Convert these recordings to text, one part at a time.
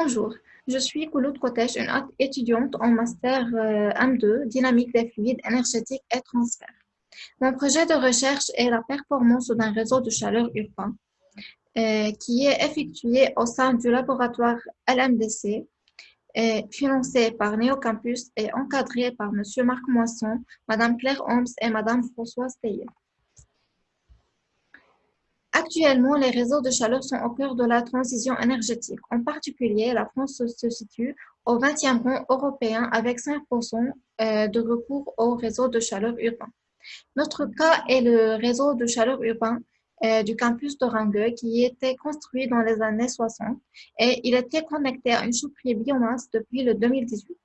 Bonjour, je suis Kouloud Kotesh, une étudiante en master euh, M2, dynamique des fluides énergétiques et transfert. Mon projet de recherche est la performance d'un réseau de chaleur urbain euh, qui est effectué au sein du laboratoire LMDC, et financé par Néocampus et encadré par M. Marc Moisson, Mme Claire Holmes et Mme Françoise Théier. Actuellement, les réseaux de chaleur sont au cœur de la transition énergétique. En particulier, la France se situe au 20e rang européen avec 5% euh, de recours au réseau de chaleur urbain. Notre cas est le réseau de chaleur urbain euh, du campus de Rangue qui était construit dans les années 60 et il était connecté à une chaufferie biomasse depuis le 2018.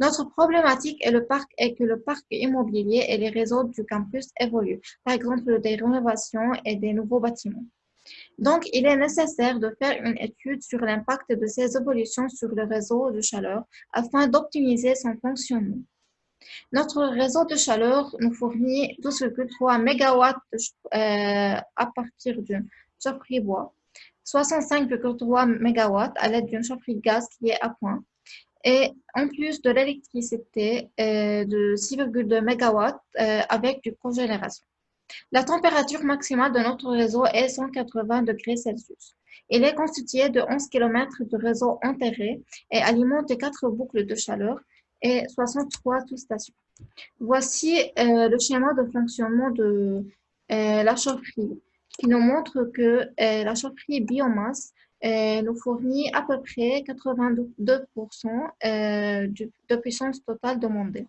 Notre problématique est, le parc, est que le parc immobilier et les réseaux du campus évoluent, par exemple des rénovations et des nouveaux bâtiments. Donc, il est nécessaire de faire une étude sur l'impact de ces évolutions sur le réseau de chaleur afin d'optimiser son fonctionnement. Notre réseau de chaleur nous fournit 12,3 MW euh, à partir d'une chaufferie bois, 65,3 MW à l'aide d'une chaufferie gaz qui est à point, et en plus de l'électricité euh, de 6,2 MW euh, avec du cogénération. La température maximale de notre réseau est 180 degrés Celsius. Il est constitué de 11 km de réseau enterré et alimente 4 boucles de chaleur et 63 sous-stations. Voici euh, le schéma de fonctionnement de la chaufferie qui nous montre que la chaufferie biomasse nous fournit à peu près 82% euh, de puissance totale demandée.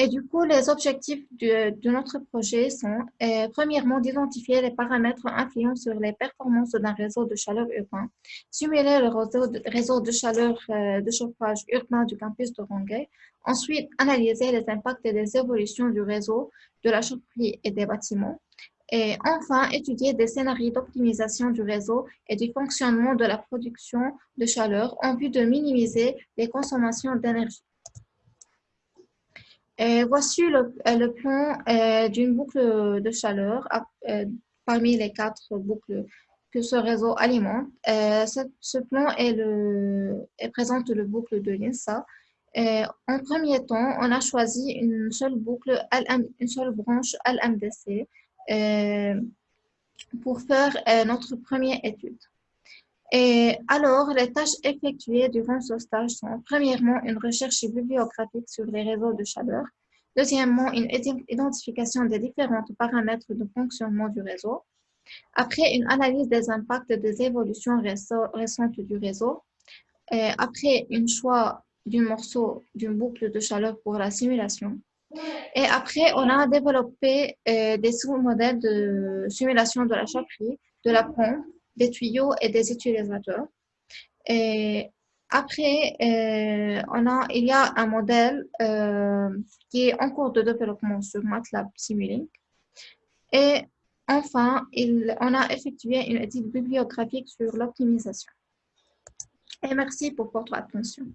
Et du coup, les objectifs de, notre projet sont, euh, premièrement, d'identifier les paramètres influents sur les performances d'un réseau de chaleur urbain, simuler le réseau de, chaleur euh, de chauffage urbain du campus de Ronguet, ensuite, analyser les impacts et les évolutions du réseau, de la chaufferie et des bâtiments, et enfin, étudier des scénarios d'optimisation du réseau et du fonctionnement de la production de chaleur en vue de minimiser les consommations d'énergie. Voici le, euh, plan euh, d'une boucle de chaleur euh, parmi les quatre boucles que ce réseau alimente. Ce, plan est le, présente le boucle de l'INSA. En premier temps, on a choisi une seule boucle, une seule branche LMDC pour faire euh, notre première étude. Et alors, les tâches effectuées durant ce stage sont premièrement une recherche bibliographique sur les réseaux de chaleur, deuxièmement une identification des différents paramètres de fonctionnement du réseau, après une analyse des impacts des évolutions récentes du réseau, après un choix d'un morceau d'une boucle de chaleur pour la simulation, et après, on a développé euh, des sous-modèles de simulation de la chaufferie, de la pompe, des tuyaux et des utilisateurs. Et après, euh, il y a un modèle euh, qui est en cours de développement sur MATLAB Simulink. Et enfin, on a effectué une étude bibliographique sur l'optimisation. Et merci pour votre attention.